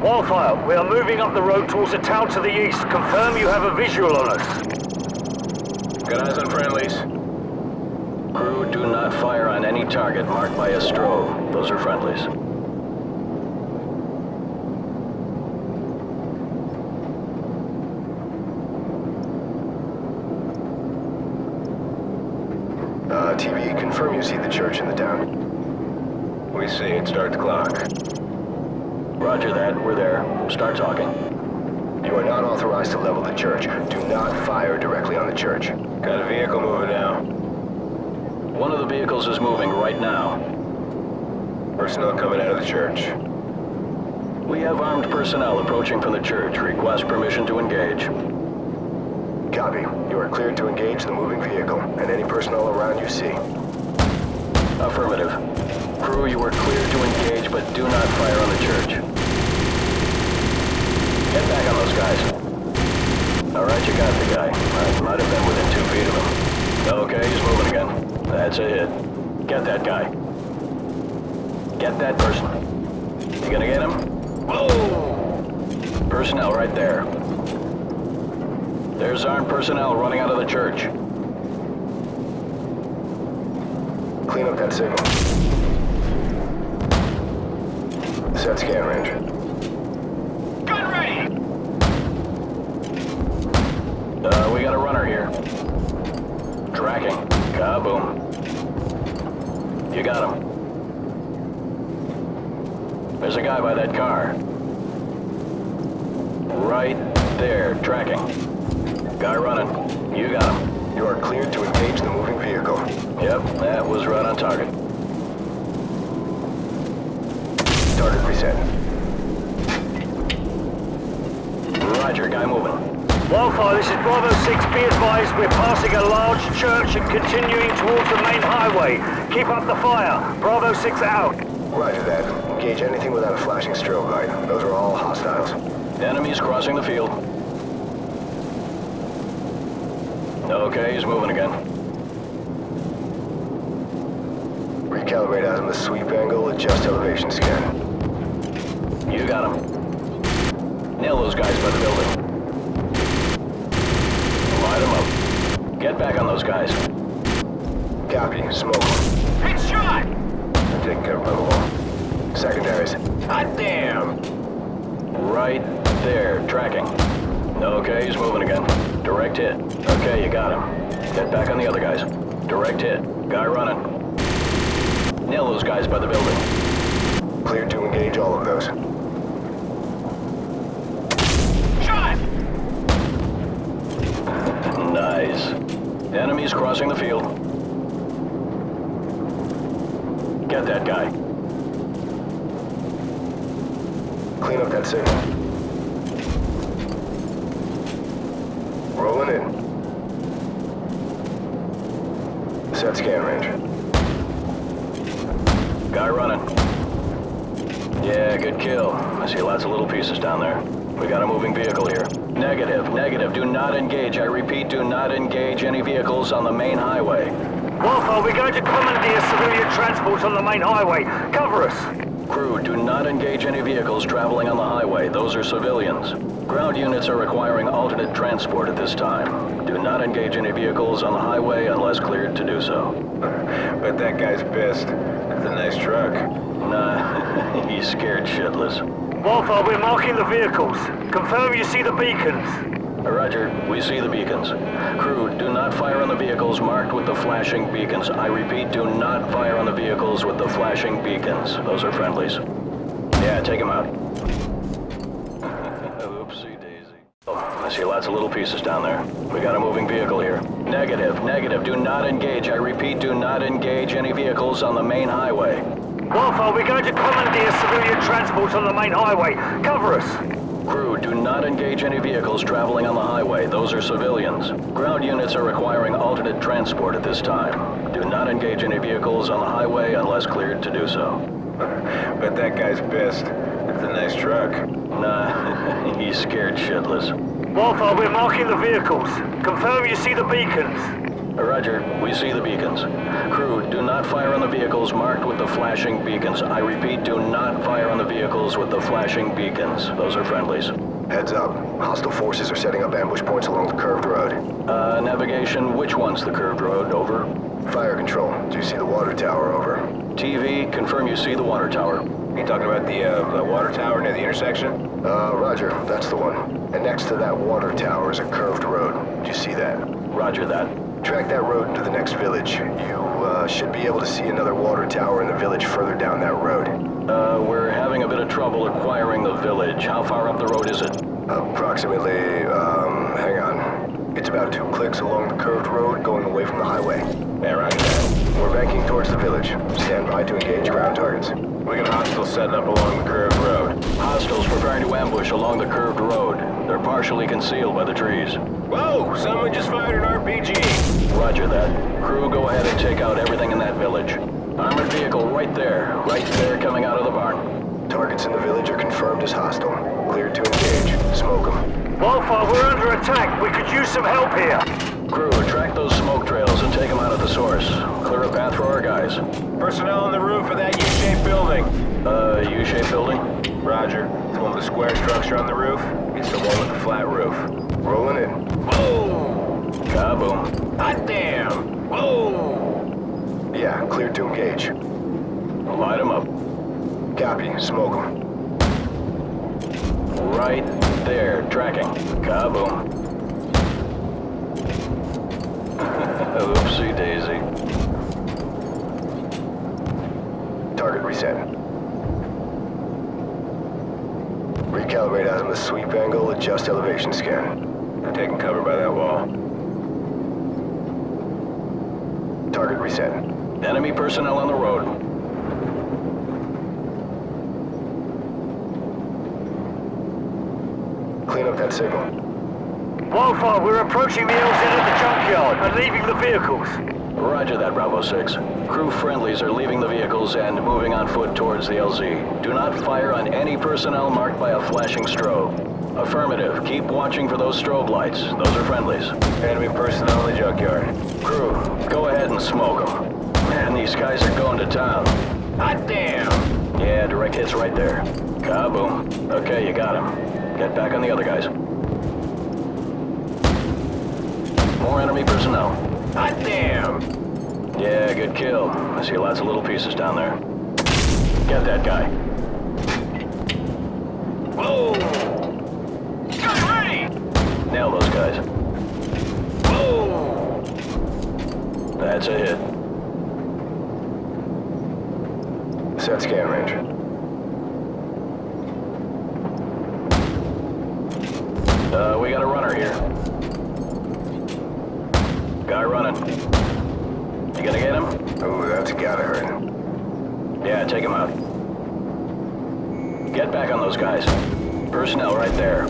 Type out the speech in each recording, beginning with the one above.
Wildfire, we are moving up the road towards a town to the east. Confirm you have a visual on us. Good eyes on friendlies. Crew, do not fire on any target marked by a strobe. Those are friendlies. Uh, TV, confirm you see the church in the town. We see it. Start the clock. Roger that. We're there. Start talking. You are not authorized to level the church. Do not fire directly on the church. Got a vehicle moving now. One of the vehicles is moving right now. Personnel coming out of the church. We have armed personnel approaching from the church. Request permission to engage. Copy. You are cleared to engage the moving vehicle and any personnel around you see. Affirmative. Crew, you are cleared to engage, but do not fire on the church. Get back on those guys. Alright, you got the guy. I might have been within two feet of him. Okay, he's moving again. That's a hit. Get that guy. Get that person. You gonna get him? Whoa! Personnel right there. There's armed personnel running out of the church. Clean up that signal. Set scan range. Gun ready! Uh, we got a runner here. Tracking. Kaboom. You got him. There's a guy by that car. Right there, tracking. Guy running. You got him. You are cleared to engage the moving vehicle. Yep, that was right on target. Target reset. Roger, guy moving. Wildfire, this is Bravo 6. Be advised, we're passing a large church and continuing towards the main highway. Keep up the fire. Bravo 6 out. Roger that. Engage anything without a flashing strobe light. Those are all hostiles. Enemies crossing the field. Okay, he's moving again. Recalibrate azimuth the sweep angle, adjust elevation scan. You got him. Nail those guys by the building. Light them up. Get back on those guys. Copy. Smoke. Headshot! Taking care of by the wall. Secondaries. Hot damn! Right there, tracking. Okay, he's moving again. Direct hit. Okay, you got him. Get back on the other guys. Direct hit. Guy running. Nail those guys by the building. Clear to engage all of those. Enemies crossing the field. Get that guy. Clean up that signal. Rolling in. Set scan range. Guy running. Yeah, good kill. I see lots of little pieces down there. We got a moving vehicle here. Negative, negative. Do not engage. I repeat, do not engage any vehicles on the main highway. Wildfire, we're going to commandeer civilian transport on the main highway. Cover us. Crew, do not engage any vehicles traveling on the highway. Those are civilians. Ground units are requiring alternate transport at this time. Do not engage any vehicles on the highway unless cleared to do so. but that guy's pissed. It's a nice truck. Nah, he's scared shitless. Wildfire, we're marking the vehicles. Confirm you see the beacons. Roger, we see the beacons. Crew, do not fire on the vehicles marked with the flashing beacons. I repeat, do not fire on the vehicles with the flashing beacons. Those are friendlies. Yeah, take them out. Oopsie daisy. Oh, I see lots of little pieces down there. We got a moving vehicle here. Negative, negative. Do not engage. I repeat, do not engage any vehicles on the main highway. Wildfire, we're going to commandeer civilian transport on the main highway. Cover us. Crew, do not engage any vehicles traveling on the highway. Those are civilians. Ground units are requiring alternate transport at this time. Do not engage any vehicles on the highway unless cleared to do so. but that guy's pissed. It's a nice truck. Nah, he's scared shitless. Wildfire, we're marking the vehicles. Confirm you see the beacons. Roger, we see the beacons. Crew, do not fire on the vehicles marked with the flashing beacons. I repeat, do not fire on the vehicles with the flashing beacons. Those are friendlies. Heads up. Hostile forces are setting up ambush points along the curved road. Uh, navigation, which one's the curved road? Over. Fire control. Do you see the water tower? Over. TV, confirm you see the water tower. You talking about the, uh, the water tower near the intersection? Uh, roger. That's the one. And next to that water tower is a curved road. Do you see that? Roger that. Track that road into the next village. You, uh, should be able to see another water tower in the village further down that road. Uh, we're having a bit of trouble acquiring the village. How far up the road is it? Approximately, um, hang on. It's about two clicks along the curved road going away from the highway. That. We're banking towards the village. Stand by to engage ground targets. We got hostiles setting up along the curved road. Hostiles preparing to ambush along the curved road. They're partially concealed by the trees. Whoa! Someone just fired an RPG! Roger that. Crew, go ahead and take out everything in that village. Armored vehicle right there. Right there coming out of the barn. Targets in the village are confirmed as hostile. Cleared to engage. Smoke them. Wildfire, we're under attack. We could use some help here. Crew, track those smoke trails and take them out of the source. Clear a path for our guys. Personnel on the roof of that U-shaped building. Uh, U-shaped building? Roger. The one with the square structure on the roof? It's the one with the flat roof. Rolling in. Whoa! Kaboom. Hot damn! Whoa! Yeah, cleared to engage. Light them up. Copy. Smoke them. Right there. Tracking. Kaboom. Oopsie daisy. Target reset. Recalibrate azimuth sweep angle, adjust elevation scan. Taking cover by that wall. Target reset. Enemy personnel on the road. Clean up that signal. Wildfire, we're approaching the LZ at the junkyard and leaving the vehicles. Roger that, Bravo 6. Crew friendlies are leaving the vehicles and moving on foot towards the LZ. Do not fire on any personnel marked by a flashing strobe. Affirmative. Keep watching for those strobe lights. Those are friendlies. Enemy personnel in the junkyard. Crew, go ahead and smoke them. Man, these guys are going to town. Hot damn! Yeah, direct hits right there. Kaboom. Okay, you got him. Get back on the other guys. More enemy personnel. Hot damn! Yeah, good kill. I see lots of little pieces down there. Get that guy. Whoa! Gun ready! Nail those guys. Whoa! That's a hit. Set scan range. Uh, we got a runner here. Guy running. You gonna get him? Oh, that's gotta hurt. Yeah, take him out. Get back on those guys. Personnel right there.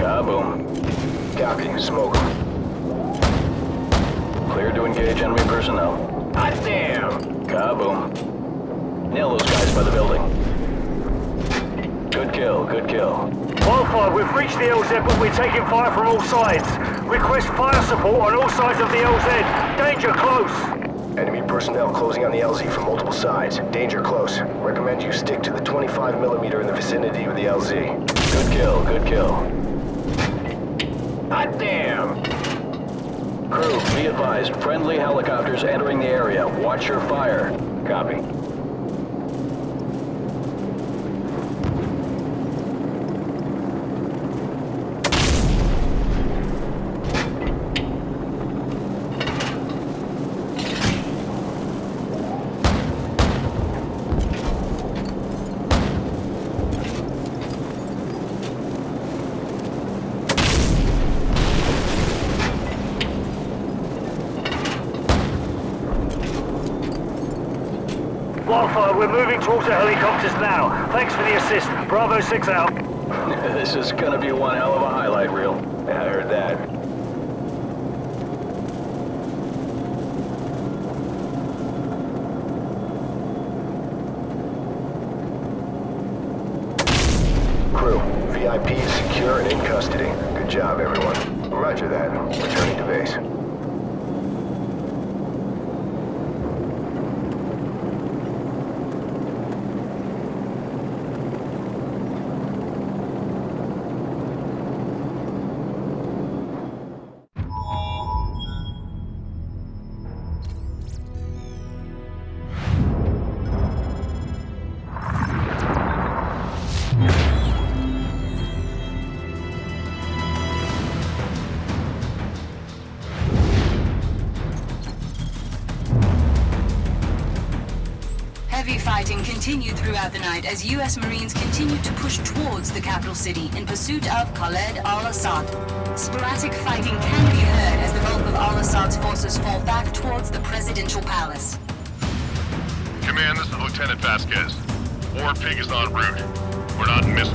Kaboom. Copy. Smoke Clear to engage enemy personnel. Hot damn! Kaboom. Nail those guys by the building. Good kill, good kill. Wildfire, we've reached the LZ, but we're taking fire from all sides. Request fire support on all sides of the LZ. Danger close. Enemy personnel closing on the LZ from multiple sides. Danger close. Recommend you stick to the 25 millimeter in the vicinity of the LZ. Good kill, good kill. Hot damn! Crew, be advised, friendly helicopters entering the area. Watch your fire. Copy. Wildfire, we're moving towards the helicopters now. Thanks for the assist. Bravo 6 out. this is gonna be one hell of a highlight reel. Yeah, I heard that. Crew, VIP is secure and in custody. Good job, everyone. Roger that. Returning to base. Continued throughout the night as U.S. Marines continued to push towards the capital city in pursuit of Khaled al-Assad. Sporadic fighting can be heard as the bulk of al-Assad's forces fall back towards the presidential palace. Command, this is Lieutenant Vasquez. War Pig is en route. We're not missing.